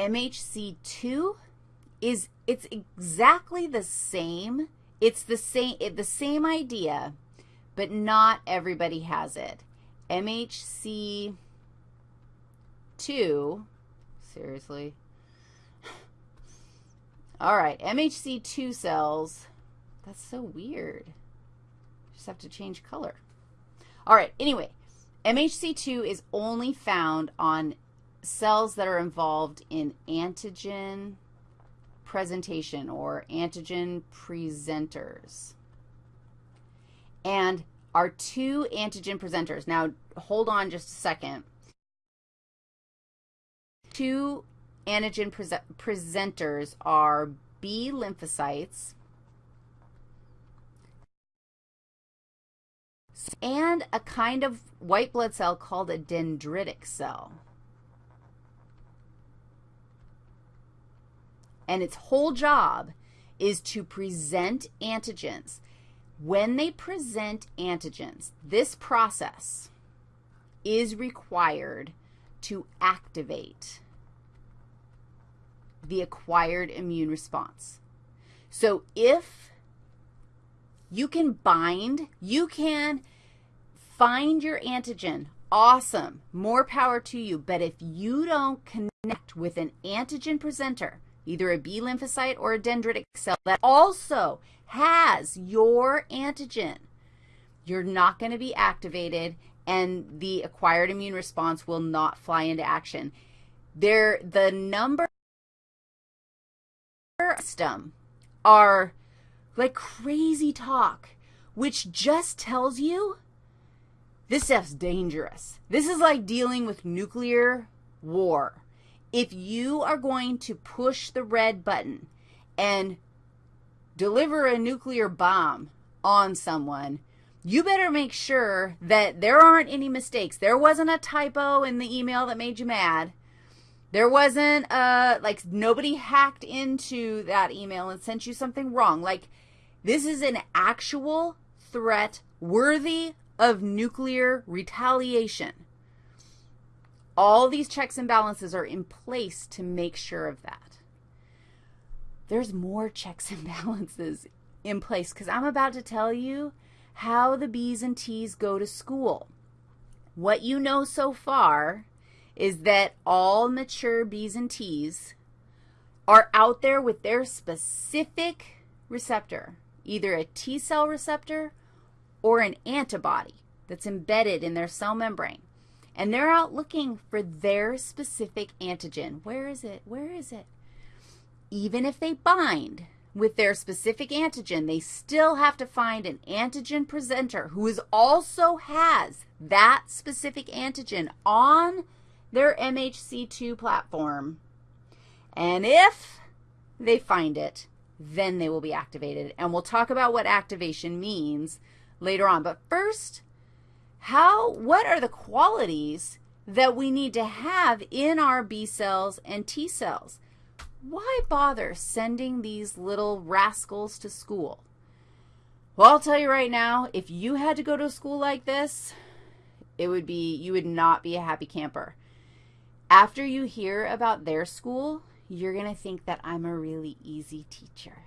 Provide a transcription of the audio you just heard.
MHC2 is, it's exactly the same. It's the same, the same idea, but not everybody has it. MHC2, seriously. All right, MHC2 cells, that's so weird. Just have to change color. All right, anyway, MHC2 is only found on cells that are involved in antigen presentation or antigen presenters. And our two antigen presenters, now hold on just a second. Two antigen pre presenters are B lymphocytes and a kind of white blood cell called a dendritic cell. And its whole job is to present antigens. When they present antigens, this process is required to activate the acquired immune response. So if you can bind, you can find your antigen. Awesome. More power to you. But if you don't connect with an antigen presenter, either a B lymphocyte or a dendritic cell that also has your antigen, you're not going to be activated and the acquired immune response will not fly into action. There, the number system are like crazy talk, which just tells you this stuff's dangerous. This is like dealing with nuclear war. If you are going to push the red button and deliver a nuclear bomb on someone, you better make sure that there aren't any mistakes. There wasn't a typo in the email that made you mad. There wasn't, a, like, nobody hacked into that email and sent you something wrong. Like, this is an actual threat worthy of nuclear retaliation. All these checks and balances are in place to make sure of that. There's more checks and balances in place because I'm about to tell you how the B's and T's go to school. What you know so far is that all mature B's and T's are out there with their specific receptor, either a T cell receptor or an antibody that's embedded in their cell membrane. And they're out looking for their specific antigen. Where is it? Where is it? Even if they bind with their specific antigen, they still have to find an antigen presenter who is also has that specific antigen on their MHC2 platform. And if they find it, then they will be activated. And we'll talk about what activation means later on. But first, how, what are the qualities that we need to have in our B cells and T cells? Why bother sending these little rascals to school? Well, I'll tell you right now, if you had to go to a school like this, it would be, you would not be a happy camper. After you hear about their school, you're going to think that I'm a really easy teacher.